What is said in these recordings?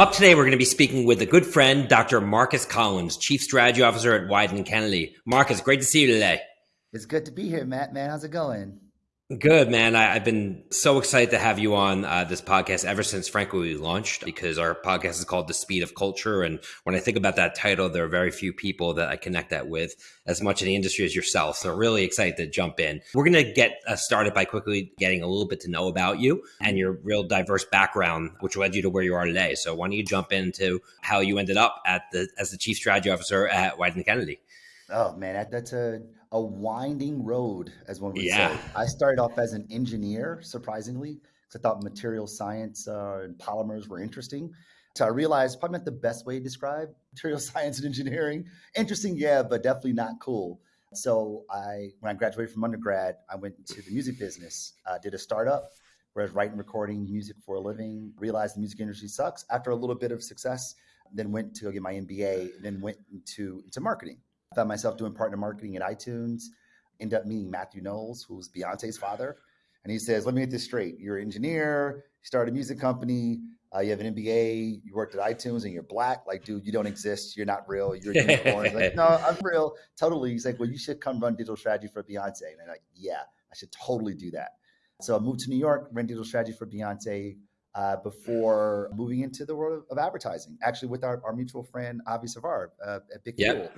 Up today, we're going to be speaking with a good friend, Dr. Marcus Collins, Chief Strategy Officer at Wieden Kennedy. Marcus, great to see you today. It's good to be here, Matt. Man, how's it going? Good, man. I, have been so excited to have you on uh, this podcast ever since, frankly, we launched because our podcast is called The Speed of Culture. And when I think about that title, there are very few people that I connect that with as much in the industry as yourself. So, really excited to jump in. We're going to get uh, started by quickly getting a little bit to know about you and your real diverse background, which led you to where you are today. So, why don't you jump into how you ended up at the as the Chief Strategy Officer at Wieden Kennedy? Oh, man, that, that's a a winding road, as one would yeah. say. I started off as an engineer, surprisingly, because I thought material science uh, and polymers were interesting. So I realized probably not the best way to describe material science and engineering. Interesting, yeah, but definitely not cool. So I, when I graduated from undergrad, I went into the music business. Uh, did a startup where I was writing, recording music for a living. Realized the music industry sucks. After a little bit of success, then went to go get my MBA. Then went into into marketing I found myself doing partner marketing at iTunes. End up meeting Matthew Knowles, who's Beyonce's father, and he says, "Let me get this straight. You're an engineer. You started a music company. Uh, you have an MBA. You worked at iTunes, and you're black. Like, dude, you don't exist. You're not real. You're a unicorn." like, no, I'm real. Totally. He's like, "Well, you should come run digital strategy for Beyonce." And I'm like, "Yeah, I should totally do that." So I moved to New York, ran digital strategy for Beyonce. Uh, before moving into the world of, of, advertising, actually with our, our mutual friend Avi Savar uh, at Big yep. Fuel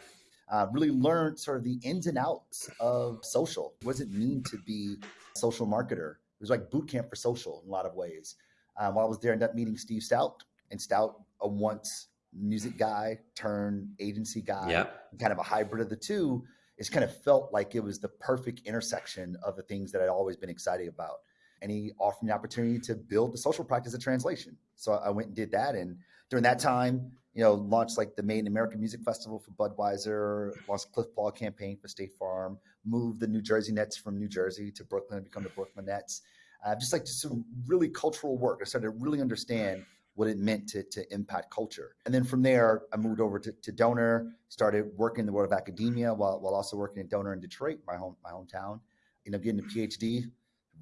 uh, really learned sort of the ins and outs of social. What does it mean to be a social marketer? It was like boot camp for social in a lot of ways. Um, while I was there, I ended up meeting Steve Stoute, and Stoute, a once music guy turned agency guy, yep. kind of a hybrid of the two. It's kind of felt like it was the perfect intersection of the things that I'd always been excited about. And he offered me the opportunity to build the social practice of translation. So I went and did that. And during that time, you know, launched like the Made in America Music Festival for Budweiser, launched Cliff Paul campaign for State Farm, moved the New Jersey Nets from New Jersey to Brooklyn and become the Brooklyn Nets. Uh, just like just some really cultural work. I started to really understand what it meant to, to impact culture. And then from there, I moved over to, to Doner, started working in the world of academia while, while also working at Doner in Detroit, my home my hometown. You know, getting a PhD,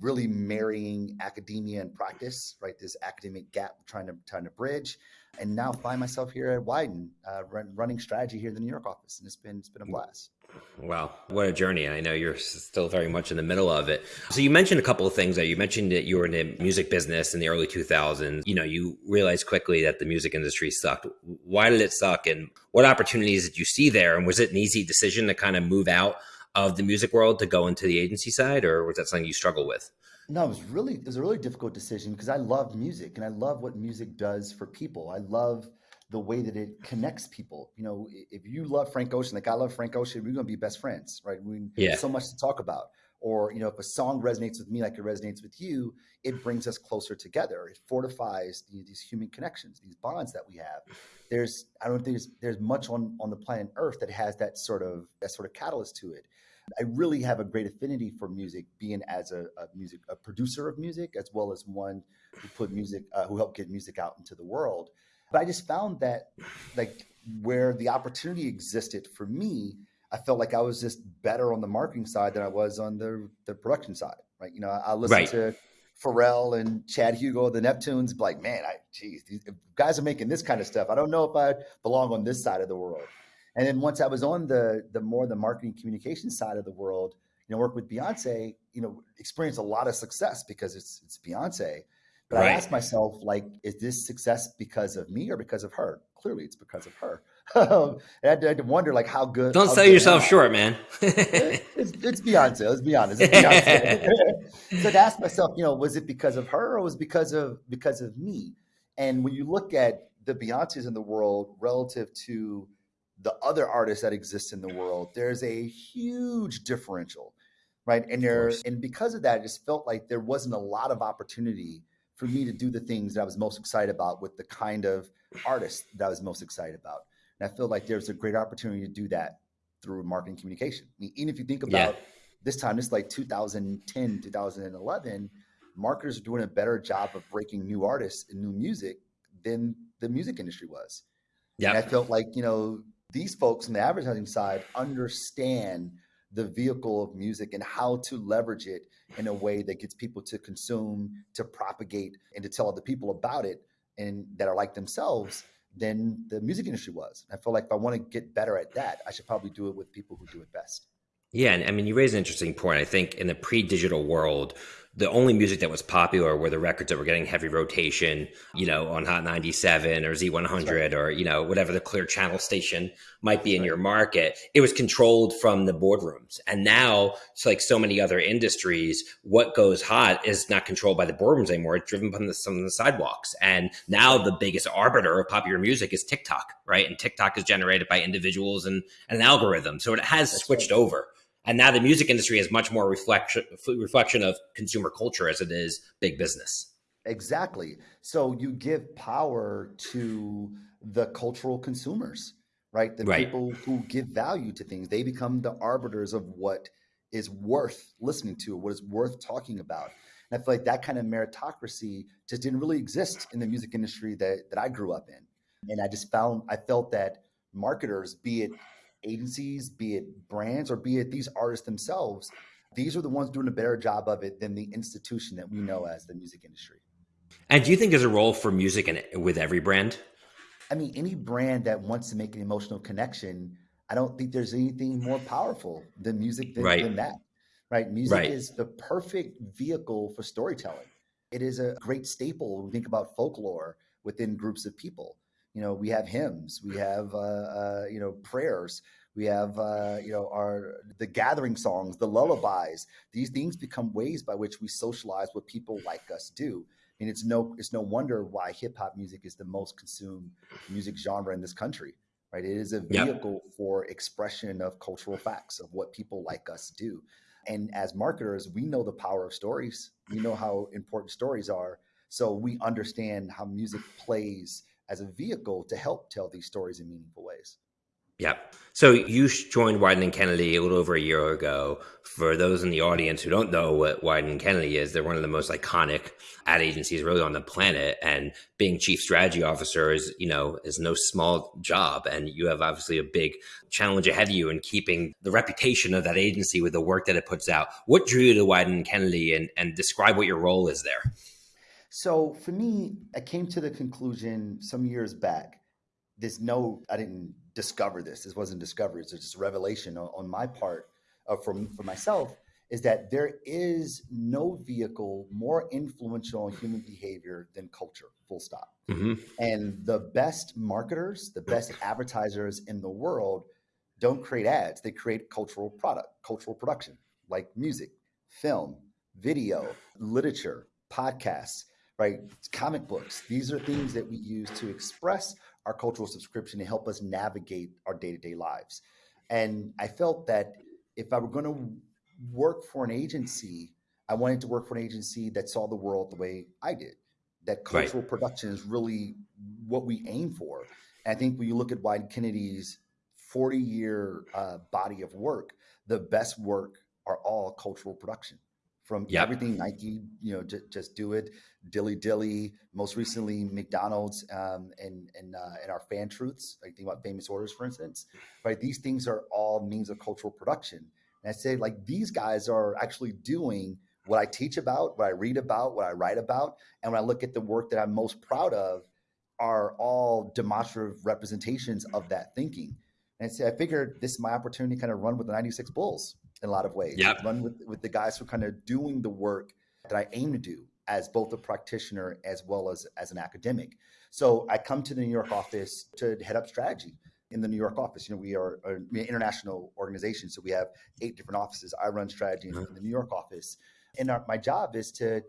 really marrying academia and practice, right? This academic gap trying to trying to bridge and now find myself here at Wieden uh, run, running strategy here in the New York office, and it's been it's been a blast. Wow, what a journey! I know you're still very much in the middle of it. So you mentioned a couple of things there. You mentioned that you were in the music business in the early 2000s. You know, you realized quickly that the music industry sucked. Why did it suck, and what opportunities did you see there? And was it an easy decision to kind of move out of the music world to go into the agency side, or was that something you struggle with? No, it was really it was a really difficult decision because I love music and I love what music does for people. I love the way that it connects people. You know, if you love Frank Ocean, like I love Frank Ocean, we're gonna be best friends, right? We yeah. so much to talk about. Or, you know, if a song resonates with me like it resonates with you, it brings us closer together. It fortifies the, these human connections, these bonds that we have. There's I don't think there's there's much on on the planet Earth that has that sort of that sort of catalyst to it. I really have a great affinity for music, being as a, a music a producer of music as well as one who put music uh, who helped get music out into the world. But I just found that like where the opportunity existed for me, I felt like I was just better on the marketing side than I was on the the production side. Right? You know, I, I listen right. to Pharrell and Chad Hugo, the Neptunes, like, man, I geez, these guys are making this kind of stuff. I don't know if I belong on this side of the world. And then once I was on the the more the marketing communication side of the world, you know, work with Beyonce, you know, experience a lot of success because it's it's Beyonce. But right. I asked myself, like, is this success because of me or because of her? Clearly, it's because of her. I, had to, I, had to, wonder, like, how good. Don't how sell good yourself short, man. it's, it's, Beyonce. Let's be honest. It's Beyonce. so to ask myself, you know, was it because of her or was it because of because of me? And when you look at the Beyonces in the world relative to the other artists that exist in the world, there's a huge differential, right? And there, and because of that, it just felt like there wasn't a lot of opportunity for me to do the things that I was most excited about with the kind of artists that I was most excited about. And I feel like there's a great opportunity to do that through marketing communication. I mean, even if you think about yeah. this time, it's like 2010, 2011, marketers are doing a better job of breaking new artists and new music than the music industry was. Yeah. I felt like, you know, these folks on the advertising side understand the vehicle of music and how to leverage it in a way that gets people to consume, to propagate, and to tell other people about it and that are like themselves than the music industry was. I feel like if I want to get better at that, I should probably do it with people who do it best. Yeah, and I mean, you raise an interesting point. I think in the pre-digital world, the only music that was popular were the records that were getting heavy rotation, you know, on Hot 97 or Z100 right. or, you know, whatever the clear channel station might be in right. your market. It was controlled from the boardrooms. And now, it's like so many other industries, what goes hot is not controlled by the boardrooms anymore. It's driven from the, some of the sidewalks. And now the biggest arbiter of popular music is TikTok, right? And TikTok is generated by individuals and, and an algorithm. So it has That's switched right. over. And now the music industry is much more reflection reflection of consumer culture as it is big business. Exactly. So you give power to the cultural consumers, right? The right. people who give value to things. They become the arbiters of what is worth listening to, what is worth talking about. And I feel like that kind of meritocracy just didn't really exist in the music industry that, that I grew up in. And I just found I felt that marketers, be it agencies, be it brands, or be it these artists themselves, these are the ones doing a better job of it than the institution that we know as the music industry. And do you think there's a role for music in, with every brand? I mean, any brand that wants to make an emotional connection, I don't think there's anything more powerful than music than, right. than that. Right? Music right. is the perfect vehicle for storytelling. It is a great staple when we think about folklore within groups of people you know we have hymns we have uh, uh, you know prayers we have uh, you know our the gathering songs the lullabies these things become ways by which we socialize what people like us do I mean, it's no it's no wonder why hip hop music is the most consumed music genre in this country, right? It is a vehicle yep. for expression of cultural facts of what people like us do. And as marketers, we know the power of stories. We know how important stories are. So we understand how music plays as a vehicle to help tell these stories in meaningful ways. Yeah. So you joined Wieden and Kennedy a little over a year ago. For those in the audience who don't know what Wieden and Kennedy is, they're one of the most iconic ad agencies really on the planet. And being chief strategy officer is, you know, is no small job. And you have obviously a big challenge ahead of you in keeping the reputation of that agency with the work that it puts out. What drew you to Wieden and Kennedy and, and describe what your role is there? So for me, I came to the conclusion some years back. There's no, I didn't discover this. This wasn't discovery. It's just revelation on, on my part uh, from for myself is that there is no vehicle more influential on human behavior than culture, full stop. Mm-hmm. And the best marketers, the best advertisers in the world don't create ads. They create cultural product, cultural production, like music, film, video, literature, podcasts right? Comic books. These are things that we use to express our cultural subscription to help us navigate our day to day lives. And I felt that if I were going to work for an agency, I wanted to work for an agency that saw the world the way I did. That cultural right. production is really what we aim for. And I think when you look at Wieden Kennedy's 40 year uh, body of work, the best work are all cultural production from yep. everything Nike, you know, just, just do it, Dilly Dilly, most recently McDonald's, um, and and uh, and our fan truths. Like think about famous orders, for instance, right? These things are all means of cultural production. And I say like these guys are actually doing what I teach about, what I read about, what I write about, and when I look at the work that I'm most proud of, are all demonstrative representations of that thinking. And I say I figured this is my opportunity to kind of run with the 96 Bulls in a lot of ways. Yep. Run with, with the guys who are kind of doing the work that I aim to do as both a practitioner as well as as an academic. So I come to the New York office to head up strategy in the New York office. You know, we are an international organization, so we have eight different offices. I run strategy mm-hmm. in the New York office, and our, my job is to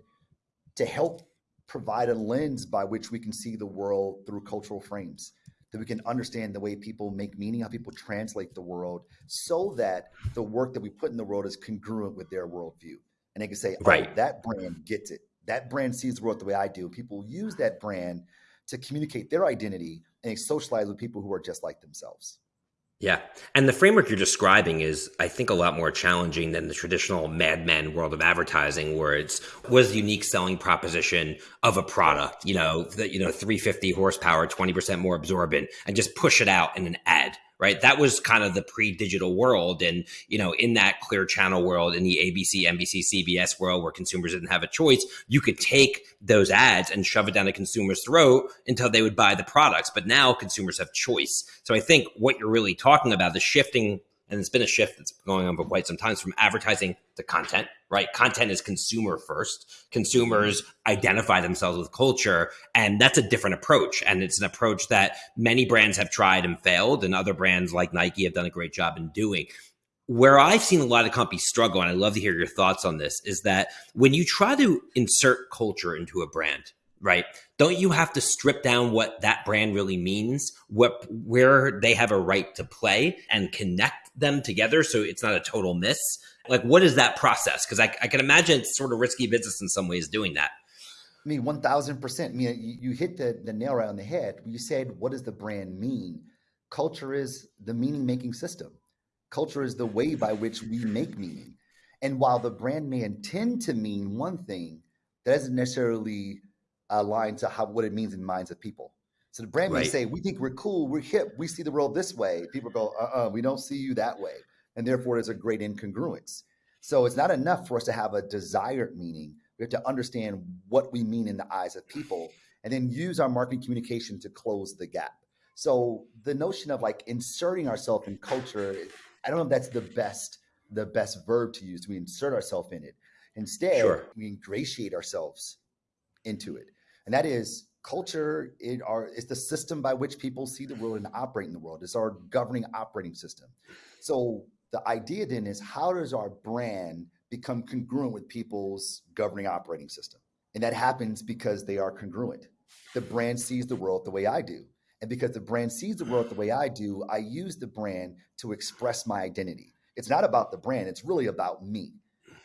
to help provide a lens by which we can see the world through cultural frames that we can understand the way people make meaning, how people translate the world, so that the work that we put in the world is congruent with their worldview. And they can say, oh, right. that brand gets it. That brand sees the world the way I do. People use that brand to communicate their identity and socialize with people who are just like themselves. Yeah. And the framework you're describing is, I think, a lot more challenging than the traditional madman world of advertising, where it's was the unique selling proposition of a product, you know, that, you know, 350 horsepower, 20% more absorbent, and just push it out in an ad, right? That was kind of the pre-digital world. And, you know, in that clear channel world, in the ABC, NBC, CBS world where consumers didn't have a choice, you could take those ads and shove it down a consumer's throat until they would buy the products. But now consumers have choice. So I think what you're really talking about, the shifting and it's been a shift that's going on for quite some time from advertising to content right? Content is consumer first. Consumers identify themselves with culture and that's a different approach. And it's an approach that many brands have tried and failed and other brands like nike have done a great job in doing. Where I've seen a lot of companies struggle, and I'd love to hear your thoughts on this, is that when you try to insert culture into a brand, right? Don't you have to strip down what that brand really means, what where they have a right to play and connect them together so it's not a total miss? Like what is that process? Because I, I can imagine it's sort of risky business in some ways doing that. I mean, one thousand percent. I mean, you, you hit the, the nail right on the head. You said, "What does the brand mean?" Culture is the meaning making system. Culture is the way by which we make meaning. And while the brand may intend to mean one thing, that doesn't necessarily aligned to how what it means in minds of people. So the brand right. may say, "We think we're cool, we're hip, we see the world this way." People go, "Uh, uh we don't see you that way," and therefore there's a great incongruence. So it's not enough for us to have a desired meaning. We have to understand what we mean in the eyes of people, and then use our marketing communication to close the gap. So the notion of like inserting ourselves in culture, I don't know if that's the best the best verb to use. We insert ourselves in it. Instead, sure. we ingratiate ourselves into it and that is culture it are it's the system by which people see the world and operate in the world. It's our governing operating system. So the idea then is how does our brand become congruent with people's governing operating system? And that happens because they are congruent. The brand sees the world the way i do. And because the brand sees the world the way i do i use the brand to express my identity. It's not about the brand it's really about me.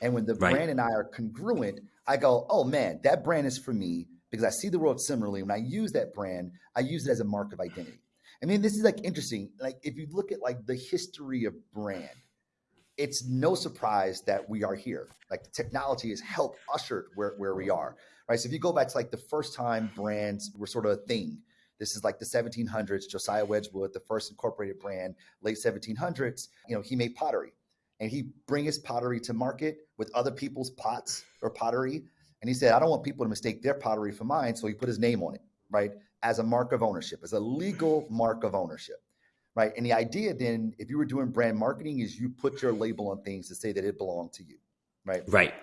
And when the right. brand and i are congruent i go oh man that brand is for me because I see the world similarly. When I use that brand, I use it as a mark of identity. I mean, this is like interesting. Like if you look at like the history of brand, it's no surprise that we are here. Like the technology has helped usher where, where we are. Right. So if you go back to like the first time brands were sort of a thing, this is like the 1700s, Josiah Wedgwood, the first incorporated brand, late 1700s, you know, he made pottery and he bring his pottery to market with other people's pots or pottery and he said, I don't want people to mistake their pottery for mine. So he put his name on it, right? As a mark of ownership, as a legal mark of ownership, right? And the idea then, if you were doing brand marketing, is you put your label on things to say that it belonged to you, right? Right.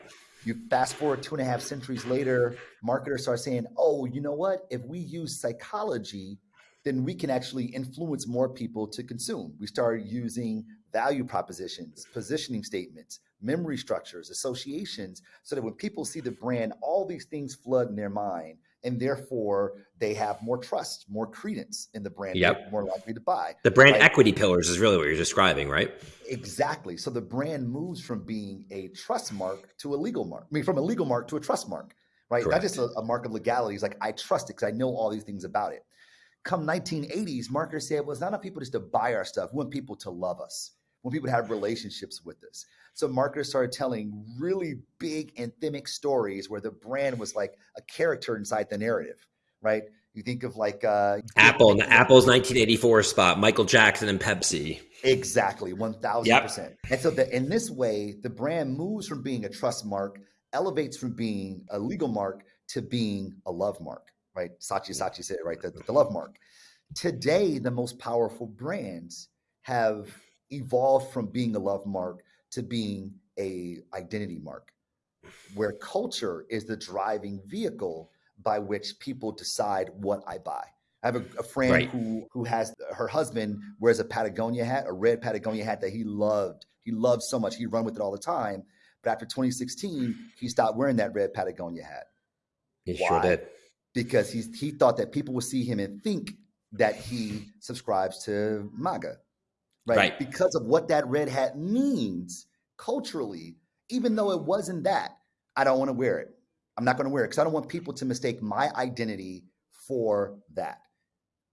You fast forward two and a half centuries later, marketers start saying, oh, you know what? If we use psychology, then we can actually influence more people to consume. We start using value propositions, positioning statements, memory structures, associations, so that when people see the brand, all these things flood in their mind. And therefore, they have more trust, more credence in the brand, yep. more likely to buy. The brand right? equity pillars is really what you're describing, right? Exactly. So the brand moves from being a trust mark to a legal mark. I mean, from a legal mark to a trust mark, right? Correct. Not just a, a mark of legality. It's like, I trust it because I know all these things about it. Come 1980s, marketers said, well, it's not enough people just to buy our stuff. We want people to love us. Want people to have relationships with us. So marketers started telling really big anthemic stories where the brand was like a character inside the narrative, right? You think of like uh, Apple, Apple's 1984 spot, Michael Jackson and Pepsi. Exactly, 1000%. Yep. And so the, in this way, the brand moves from being a trust mark, elevates from being a legal mark to being a love mark, right? Saatchi Saatchi said it right, the, the love mark. Today, the most powerful brands have evolved from being a love mark to being a identity mark where culture is the driving vehicle by which people decide what I buy. I have a, a friend right. who who has her husband wears a Patagonia hat, a red Patagonia hat that he loved. He loved so much. He run with it all the time. But after 2016, he stopped wearing that red Patagonia hat. He Why? sure did. Because he he thought that people would see him and think that he subscribes to MAGA right? right? Because of what that red hat means culturally, even though it wasn't that, I don't want to wear it. I'm not going to wear it because I don't want people to mistake my identity for that.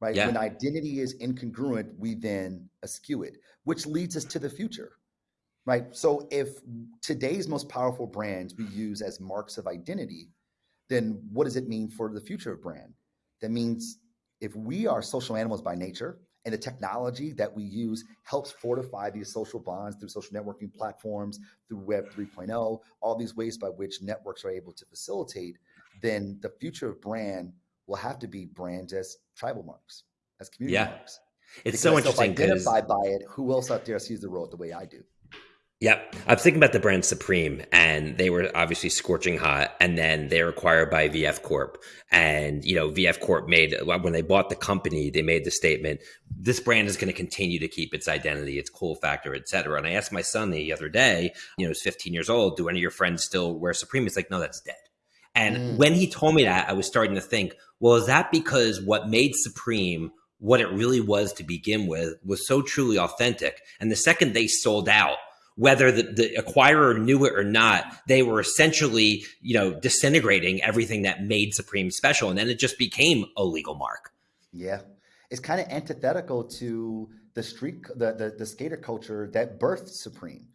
Right. Yeah. When identity is incongruent, we then eschew it, which leads us to the future. Right. So if today's most powerful brands we use as marks of identity, then what does it mean for the future of brand? That means if we are social animals by nature, And the technology that we use helps fortify these social bonds through social networking platforms, through Web 3.0, all these ways by which networks are able to facilitate. Then the future of brand will have to be brands as tribal marks, as community yeah. marks. It's because so interesting. Identified by it. Who else out there sees the world the way I do? Yep. I was thinking about the brand Supreme, and they were obviously scorching hot, and then they were acquired by VF Corp. And, you know, VF Corp made, when they bought the company, they made the statement, this brand is going to continue to keep its identity, its cool factor, et cetera. And I asked my son the other day, you know, he's 15 years old, do any of your friends still wear Supreme? He's like, no, that's dead. And mm. when he told me that, I was starting to think, well, is that because what made Supreme what it really was to begin with was so truly authentic? And the second they sold out, whether the, the, acquirer knew it or not, they were essentially, you know, disintegrating everything that made Supreme special. And then it just became a legal mark. Yeah. It's kind of antithetical to the street, the, the, the skater culture that birthed Supreme,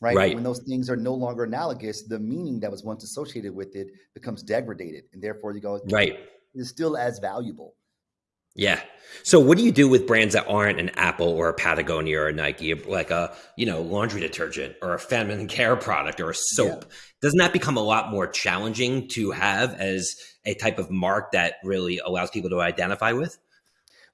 right? right? When those things are no longer analogous, the meaning that was once associated with it becomes degraded. And therefore you go, right. It's still as valuable. Yeah. So what do you do with brands that aren't an Apple or a Patagonia or a Nike, like a, you know, laundry detergent or a feminine care product or a soap? Yeah. Doesn't that become a lot more challenging to have as a type of mark that really allows people to identify with?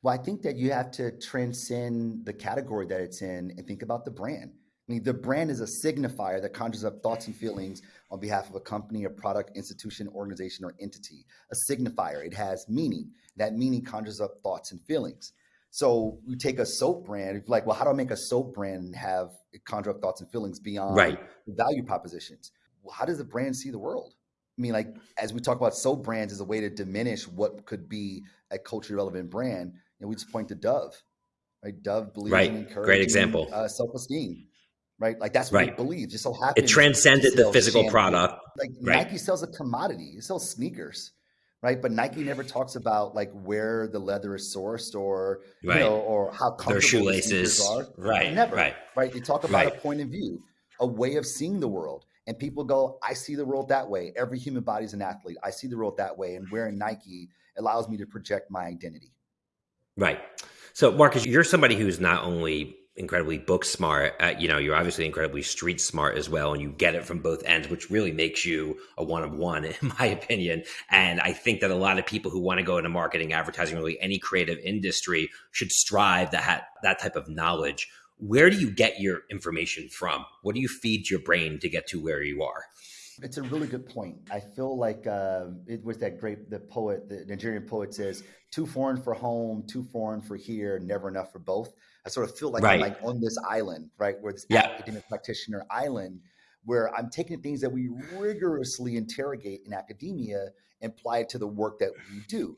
Well, I think that you have to transcend the category that it's in and think about the brand. I mean, the brand is a signifier that conjures up thoughts and feelings on behalf of a company, a product, institution, organization, or entity. A signifier, it has meaning. That meaning conjures up thoughts and feelings. So you take a soap brand, like, well, how do I make a soap brand and have it conjure up thoughts and feelings beyond right. value propositions? Well, how does the brand see the world? I mean, like as we talk about soap brands as a way to diminish what could be a culturally relevant brand, and we just point to Dove, right? Dove believes right. in encouraging Great example. Uh, self-esteem right? Like that's what right. it believes. Just so happens it transcended the physical shampoo. product. Like right. Nike sells a commodity. It sells sneakers, right? But Nike never talks about like where the leather is sourced or right. you know or how comfortable their shoelaces are. Right. Never. Right. Right. They talk about right. a point of view, a way of seeing the world. And people go, I see the world that way. Every human body is an athlete. I see the world that way. And wearing Nike allows me to project my identity. Right. So, Marcus, you're somebody who's not only incredibly book smart. Uh, you know, you're obviously incredibly street smart as well, and you get it from both ends, which really makes you a one of one, in my opinion. And I think that a lot of people who want to go into marketing, advertising, really any creative industry, should strive to have that type of knowledge. Where do you get your information from? What do you feed your brain to get to where you are? It's a really good point. I feel like uh, it was that great the poet, the Nigerian poet says, "Too foreign for home, too foreign for here, never enough for both." I sort of feel like right. I'm like on this island, right, where this yeah. academic practitioner island, where I'm taking things that we rigorously interrogate in academia and apply it to the work that we do,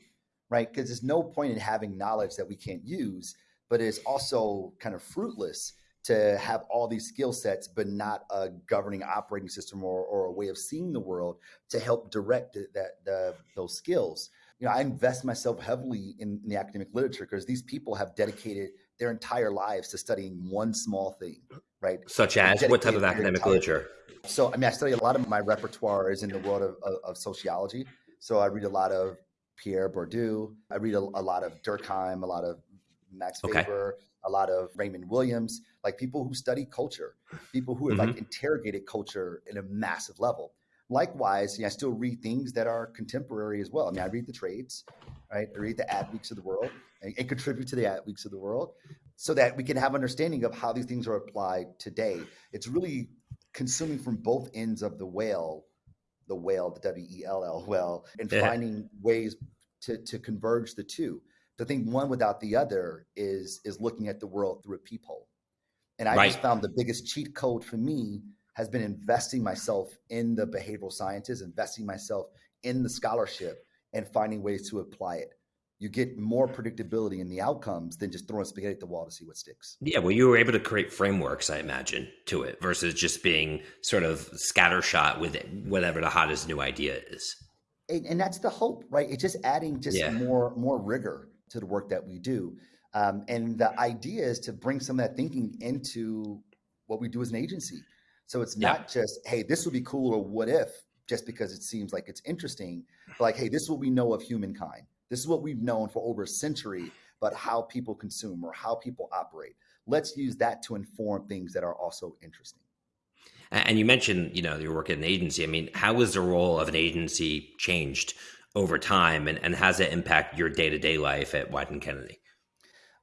right? Because there's no point in having knowledge that we can't use, but it's also kind of fruitless to have all these skill sets, but not a governing operating system or, or a way of seeing the world to help direct that the, those skills. You know, I invest myself heavily in, in the academic literature because these people have dedicated their entire lives to studying one small thing, right? Such as what type of academic literature? So, I mean, I study a lot of my repertoire is in the world of, of, of sociology. So, I read a lot of Pierre Bourdieu. I read a, a lot of Durkheim, a lot of Max okay. Weber, a lot of Raymond Williams, like people who study culture, people who have mm-hmm. like interrogated culture in a massive level. Likewise, you know, I still read things that are contemporary as well. I mean, I read the trades, right? I read the ad weeks of the world and, contribute to the ad weeks of the world so that we can have understanding of how these things are applied today. It's really consuming from both ends of the whale, the whale, the W E L L well, and yeah. finding ways to, to converge the two. To think one without the other is is looking at the world through a peephole. And I right. just found the biggest cheat code for me has been investing myself in the behavioral sciences, investing myself in the scholarship, and finding ways to apply it you get more predictability in the outcomes than just throwing spaghetti at the wall to see what sticks. Yeah, well, you were able to create frameworks, I imagine, to it versus just being sort of scattershot with it, whatever the hottest new idea is. And, and that's the hope, right? It's just adding just yeah. more more rigor to the work that we do. Um, and the idea is to bring some of that thinking into what we do as an agency. So it's not yeah. just, hey, this would be cool or what if, just because it seems like it's interesting, but like, hey, this is what we know of humankind this is what we've known for over a century but how people consume or how people operate. Let's use that to inform things that are also interesting. And you mentioned, you know, your work at an agency. I mean, how has the role of an agency changed over time and, and has it impact your day-to-day life at Wieden Kennedy?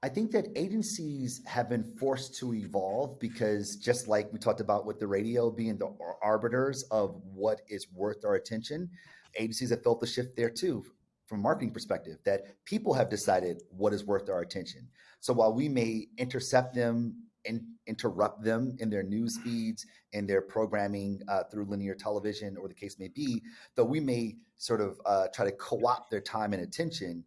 I think that agencies have been forced to evolve because just like we talked about with the radio being the arbiters of what is worth our attention, agencies have felt the shift there too from a marketing perspective that people have decided what is worth our attention. So while we may intercept them and interrupt them in their news feeds and their programming uh, through linear television or the case may be, though we may sort of uh, try to co-opt their time and attention,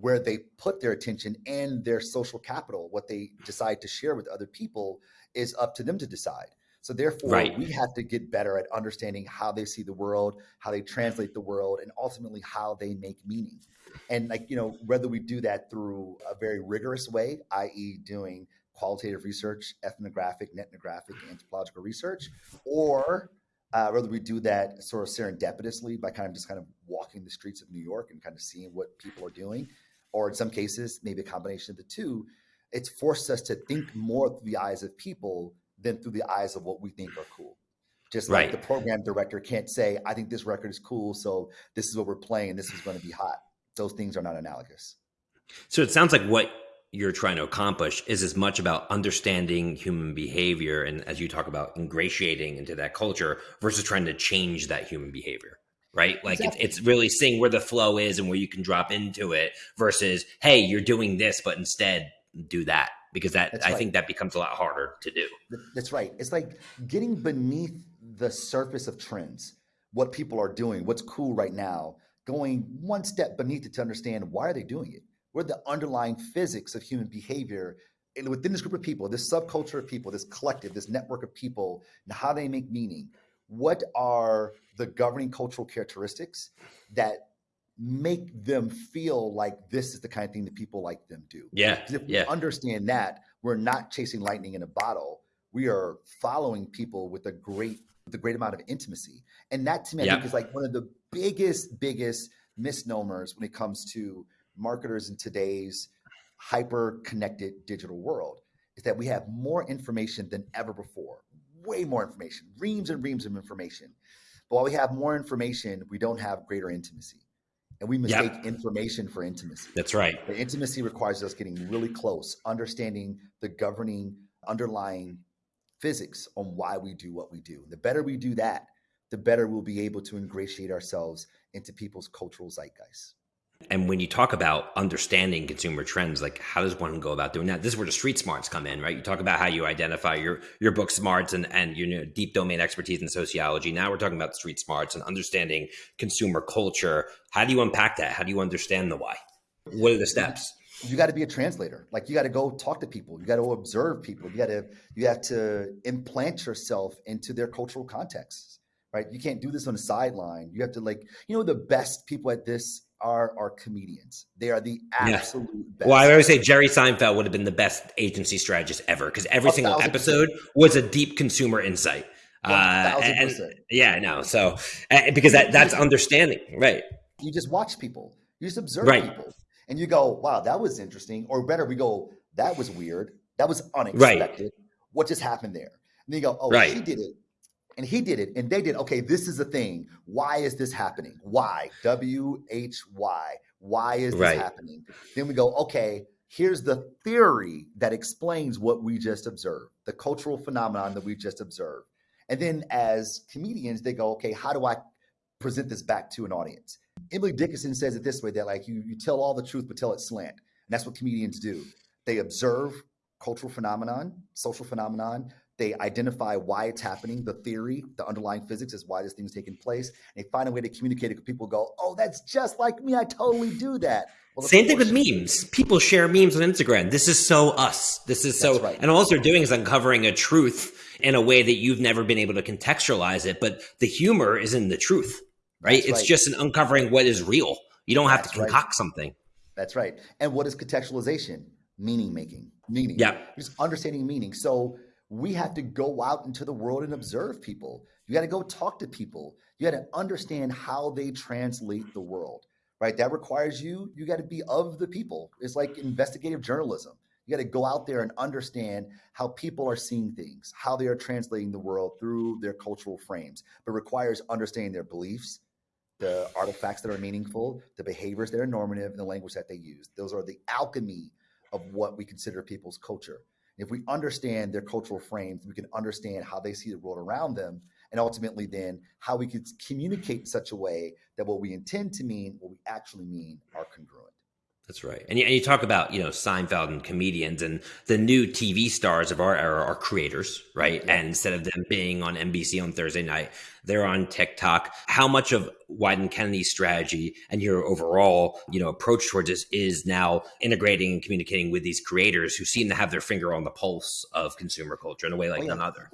where they put their attention and their social capital, what they decide to share with other people is up to them to decide. So therefore, right. we have to get better at understanding how they see the world, how they translate the world, and ultimately how they make meaning. And like, you know, whether we do that through a very rigorous way, i.e. doing qualitative research, ethnographic, ethnographic, anthropological research, or uh, whether we do that sort of serendipitously by kind of just kind of walking the streets of New York and kind of seeing what people are doing, or in some cases, maybe a combination of the two, it's forced us to think more through the eyes of people than through the eyes of what we think are cool. Just like the program director can't say, I think this record is cool, so this is what we're playing, this is going to be hot. Those things are not analogous. So it sounds like what you're trying to accomplish is as much about understanding human behavior and as you talk about ingratiating into that culture versus trying to change that human behavior right? Like exactly. it's, it's really seeing where the flow is and where you can drop into it versus, hey, you're doing this, but instead do that because that That's I right. think that becomes a lot harder to do. That's right. It's like getting beneath the surface of trends, what people are doing, what's cool right now, going one step beneath it to understand why are they doing it? What are the underlying physics of human behavior and within this group of people, this subculture of people, this collective, this network of people, and how they make meaning what are the governing cultural characteristics that make them feel like this is the kind of thing that people like them do. Yeah. If yeah. we understand that, we're not chasing lightning in a bottle. We are following people with a great with a great amount of intimacy. And that to me, I think is like one of the biggest, biggest misnomers when it comes to marketers in today's hyper connected digital world is that we have more information than ever before way more information, reams and reams of information. But while we have more information, we don't have greater intimacy. And we mistake yep. information for intimacy. That's right. The intimacy requires us getting really close, understanding the governing underlying physics on why we do what we do. The better we do that, the better we'll be able to ingratiate ourselves into people's cultural zeitgeist. And when you talk about understanding consumer trends, like how does one go about doing that? This is where the street smarts come in, right? You talk about how you identify your your book smarts and and your you know, deep domain expertise in sociology. Now we're talking about street smarts and understanding consumer culture. How do you unpack that? How do you understand the why? What are the steps? You got to be a translator. Like you got to go talk to people. You got to observe people. You got to you have to implant yourself into their cultural contexts. Right? You can't do this on the sideline. You have to like you know the best people at this are are comedians. They are the absolute yeah. best. Well, I always say Jerry Seinfeld would have been the best agency strategist ever because every single episode was a deep consumer insight. Uh, and, yeah, no. So uh, because that that's understanding, right? You just watch people. You just observe right. people, and you go, "Wow, that was interesting." Or better, we go, "That was weird. That was unexpected. Right. What just happened there?" And then you go, "Oh, right. she did it and he did it and they did okay this is a thing. Why is this happening? Why? W-h-y why is this right. happening? Then we go okay here's the theory that explains what we just observed the cultural phenomenon that we just observed. And then as comedians they go okay how do i present this back to an audience? Emily dickinson says it this way that like you, you tell all the truth but tell it slant. And that's what comedians do. They observe cultural phenomenon social phenomenon they identify why it's happening, the theory, the underlying physics is why this thing is taking place. And they find a way to communicate it. People go, "Oh, that's just like me. I totally do that." Well, Same thing with memes. People share memes on Instagram. This is so us. This is so, right. and all they're doing is uncovering a truth in a way that you've never been able to contextualize it. But the humor is in the truth, right? That's it's right. just an uncovering what is real. You don't have that's to concoct right. something. That's right. And what is contextualization? Meaning making, meaning. Yeah. Just understanding meaning. So we have to go out into the world and observe people. You got to go talk to people. You got to understand how they translate the world, right? That requires you, you got to be of the people. It's like investigative journalism. You got to go out there and understand how people are seeing things, how they are translating the world through their cultural frames, but requires understanding their beliefs, the artifacts that are meaningful, the behaviors that are normative, and the language that they use. Those are the alchemy of what we consider people's culture. If we understand their cultural frames, we can understand how they see the world around them, and ultimately then how we can communicate in such a way that what we intend to mean, what we actually mean, are congruent. That's right. And you, and you, talk about, you know, Seinfeld and comedians and the new TV stars of our era are creators, right? Yeah. And instead of them being on NBC on Thursday night, they're on TikTok. How much of Wieden Kennedy's strategy and your overall, you know, approach towards this is now integrating and communicating with these creators who seem to have their finger on the pulse of consumer culture in a way like oh, yeah. none other?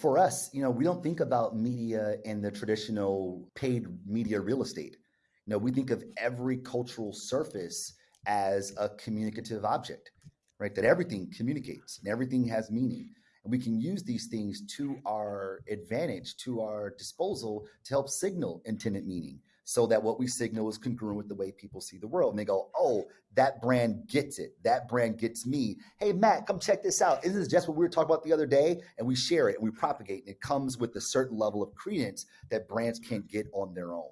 For us, you know, we don't think about media in the traditional paid media real estate. You know, we think of every cultural surface as a communicative object, right? That everything communicates and everything has meaning. And we can use these things to our advantage, to our disposal to help signal intended meaning so that what we signal is congruent with the way people see the world. And they go, oh, that brand gets it. That brand gets me. Hey, Matt, come check this out. Isn't this just what we were talking about the other day? And we share it and we propagate. And it comes with a certain level of credence that brands can't get on their own.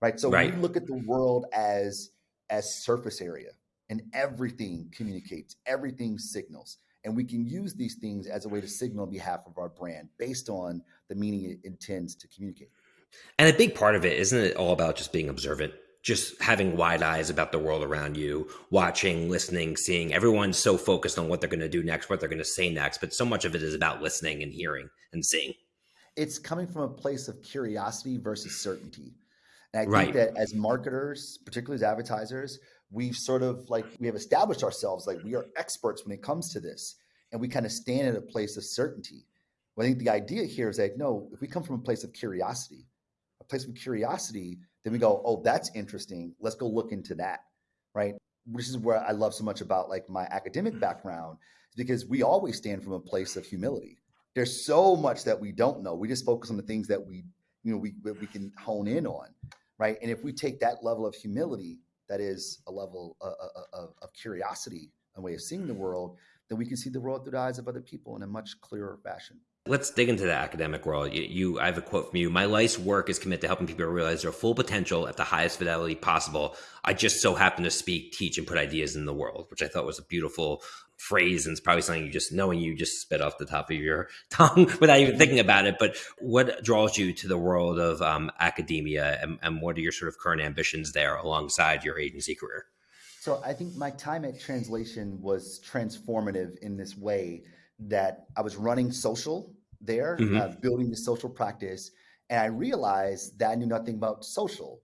Right. So right. we look at the world as as surface area and everything communicates, everything signals. And we can use these things as a way to signal on behalf of our brand based on the meaning it intends to communicate. And a big part of it, isn't it all about just being observant? Just having wide eyes about the world around you, watching, listening, seeing. Everyone's so focused on what they're going to do next, what they're going to say next, but so much of it is about listening and hearing and seeing. It's coming from a place of curiosity versus certainty. And I right. think that as marketers, particularly as advertisers, we've sort of like we have established ourselves like we are experts when it comes to this, and we kind of stand at a place of certainty. Well, I think the idea here is that no, if we come from a place of curiosity, a place of curiosity, then we go, oh, that's interesting. Let's go look into that, right? Which is where I love so much about like my academic mm. background, is because we always stand from a place of humility. There's so much that we don't know. We just focus on the things that we, you know, we we can hone in on right? And if we take that level of humility, that is a level of, of, of curiosity, a way of seeing the world, then we can see the world through the eyes of other people in a much clearer fashion. Let's dig into the academic world. You, you, I have a quote from you. My life's work is committed to helping people realize their full potential at the highest fidelity possible. I just so happen to speak, teach, and put ideas in the world, which I thought was a beautiful phrase. And it's probably something you just knowing you just spit off the top of your tongue without even thinking about it. But what draws you to the world of um, academia, and, and what are your sort of current ambitions there alongside your agency career? So I think my time at Translation was transformative in this way that I was running social there, mm-hmm. uh, building the social practice. And I realized that I knew nothing about social.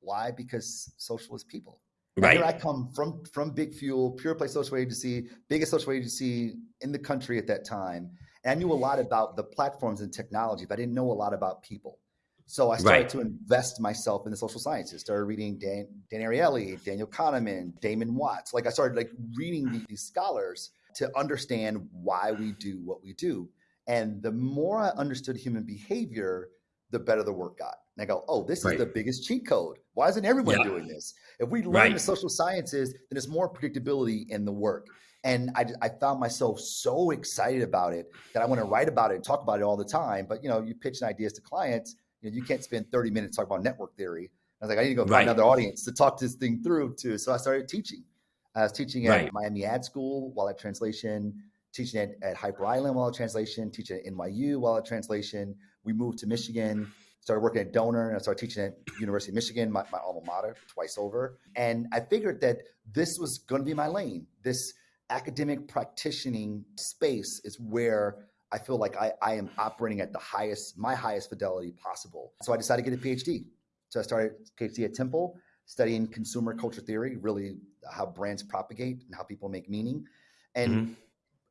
Why? Because social is people. Right. Here I come from from Big Fuel, pure play social agency, biggest social agency in the country at that time. And I knew a lot about the platforms and technology, but I didn't know a lot about people. So I started right. to invest myself in the social sciences. Started reading Dan, Dan Ariely, Daniel Kahneman, Damon Watts. Like I started like reading these scholars to understand why we do what we do. And the more I understood human behavior, the better the work got. And I go, oh, this right. is the biggest cheat code. Why isn't everyone yeah. doing this? If we learn right. the social sciences, then there's more predictability in the work. And I, I found myself so excited about it that I want to write about it and talk about it all the time. But you know, you pitch ideas to clients, you know, you can't spend 30 minutes talking about network theory. I was like, I need to go find right. another audience to talk this thing through too. So I started teaching. I was teaching at right. Miami Ad School while at translation, teaching at, at Hyper Island while at translation, teaching at NYU while at translation. We moved to Michigan, started working at Doner, and I started teaching at University of Michigan, my, my alma mater, twice over. And I figured that this was going to be my lane. This academic practicing space is where I feel like I, I am operating at the highest, my highest fidelity possible. So I decided to get a PhD. So I started PhD at Temple, studying consumer culture theory, really how brands propagate and how people make meaning. And mm-hmm.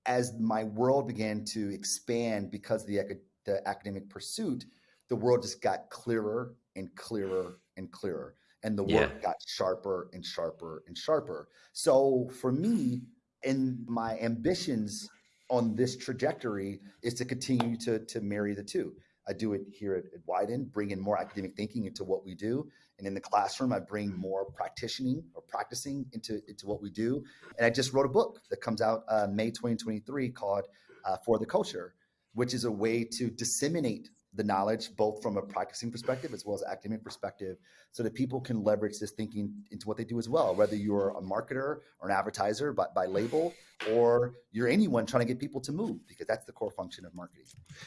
as my world began to expand because of the, the academic pursuit, the world just got clearer and clearer and clearer. And the work yeah. got sharper and sharper and sharper. So for me, and my ambitions on this trajectory is to continue to, to marry the two. I do it here at, at Wieden, bring in more academic thinking into what we do, And in the classroom, I bring more practicing or practicing into, into what we do. And I just wrote a book that comes out uh, May 2023 called uh, For the Culture, which is a way to disseminate the knowledge, both from a practicing perspective as well as academic perspective, so that people can leverage this thinking into what they do as well. Whether you're a marketer or an advertiser by, by label, or you're anyone trying to get people to move, because that's the core function of marketing.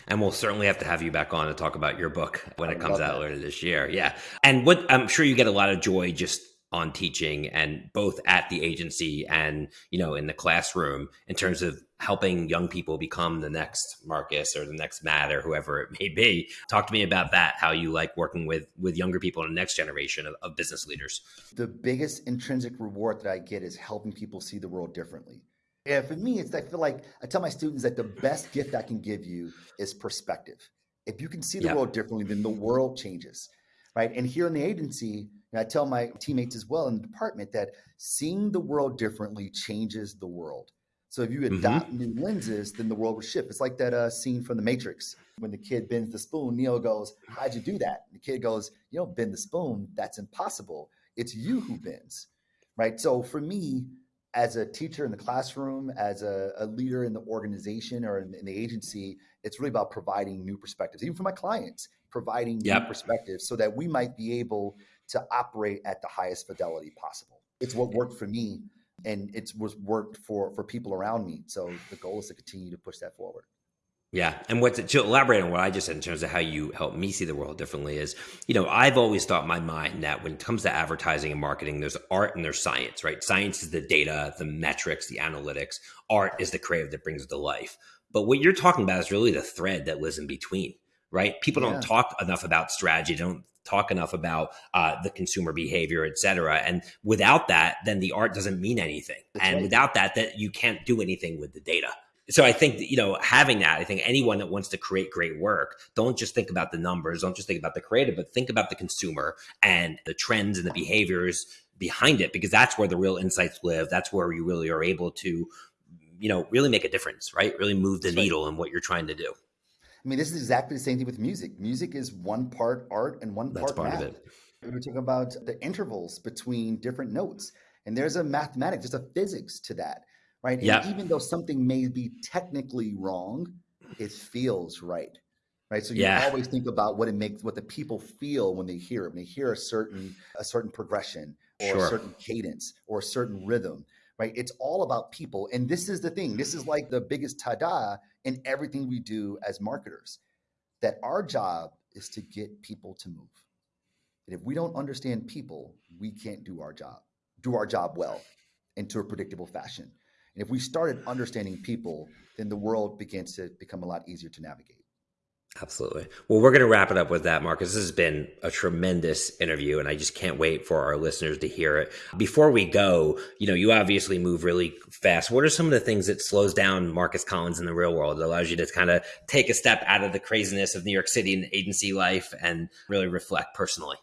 And we'll certainly have to have you back on to talk about your book when I it comes out that. later this year. Yeah. And what I'm sure you get a lot of joy just on teaching and both at the agency and you know in the classroom in terms of helping young people become the next Marcus or the next Matt or whoever it may be. Talk to me about that. How you like working with with younger people and the next generation of, of business leaders. The biggest intrinsic reward that I get is helping people see the world differently. Yeah, for me, it's I feel like I tell my students that the best gift I can give you is perspective. If you can see the yep. world differently, then the world changes, right? And here in the agency, I tell my teammates as well in the department that seeing the world differently changes the world. So if you mm-hmm. adopt mm-hmm. new lenses, then the world will shift. It's like that uh, scene from The Matrix when the kid bends the spoon. Neo goes, "How'd you do that?" And the kid goes, "You don't bend the spoon. That's impossible. It's you who bends." Right. So for me, as a teacher in the classroom, as a, a leader in the organization or in, in, the agency, it's really about providing new perspectives, even for my clients, providing yep. new perspectives so that we might be able to operate at the highest fidelity possible. It's what worked for me and it's was worked for for people around me. So the goal is to continue to push that forward. Yeah, and what to, to, elaborate on what I just said in terms of how you help me see the world differently is, you know, I've always thought in my mind that when it comes to advertising and marketing, there's art and there's science, right? Science is the data, the metrics, the analytics. Art is the creative that brings it to life. But what you're talking about is really the thread that lives in between, right? People yeah. don't talk enough about strategy, don't talk enough about uh, the consumer behavior, et cetera. And without that, then the art doesn't mean anything. That's and right. without that, that you can't do anything with the data. So I think you know having that. I think anyone that wants to create great work, don't just think about the numbers, don't just think about the creative, but think about the consumer and the trends and the behaviors behind it, because that's where the real insights live. That's where you really are able to, you know, really make a difference, right? Really move the that's needle right. in what you're trying to do. I mean, this is exactly the same thing with music. Music is one part art and one That's part, part math. We're talking about the intervals between different notes, and there's a mathematics, there's a physics to that, right? And yeah. even though something may be technically wrong, it feels right, right? So you yeah. always think about what it makes, what the people feel when they hear it. When they hear a certain a certain progression or sure. a certain cadence or a certain rhythm, right? It's all about people, and this is the thing. This is like the biggest tada in everything we do as marketers that our job is to get people to move. And if we don't understand people, we can't do our job, do our job well into a predictable fashion. And if we started understanding people, then the world begins to become a lot easier to navigate. Absolutely. Well, we're going to wrap it up with that, Marcus. This has been a tremendous interview, and I just can't wait for our listeners to hear it. Before we go, you know, you obviously move really fast. What are some of the things that slows down Marcus Collins in the real world that allows you to kind of take a step out of the craziness of New York City and agency life and really reflect personally?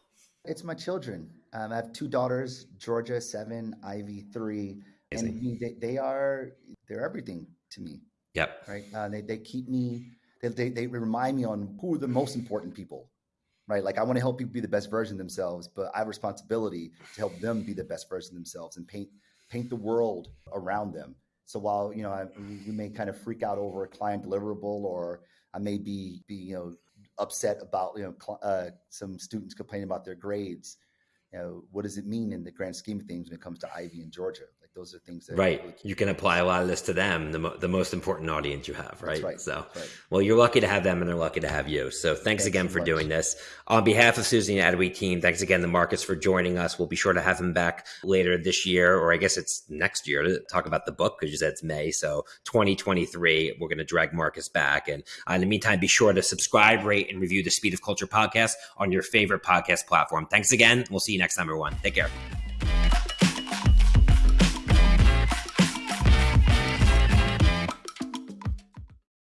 It's my children. Um, I have two daughters, Georgia seven, Ivy three, Amazing. and they, they are they're everything to me. Yep. Right. Uh, they they keep me they, they, they remind me on who are the most important people, right? Like I want to help people be the best version of themselves, but I have responsibility to help them be the best version of themselves and paint paint the world around them. So while you know I, we may kind of freak out over a client deliverable, or I may be be you know upset about you know uh, some students complaining about their grades, you know what does it mean in the grand scheme of things when it comes to Ivy in Georgia? Those are things that right. Really you can apply a lot of this to them, the, mo- the most important audience you have, right? right. So, right. well, you're lucky to have them, and they're lucky to have you. So, thanks, thanks again so for much. doing this. On behalf of Suzy and Adweek team, thanks again to Marcus for joining us. We'll be sure to have him back later this year, or I guess it's next year, to talk about the book because you said it's May. So, 2023, we're going to drag Marcus back. And uh, in the meantime, be sure to subscribe, rate, and review the Speed of Culture podcast on your favorite podcast platform. Thanks again. We'll see you next time, everyone. Take care.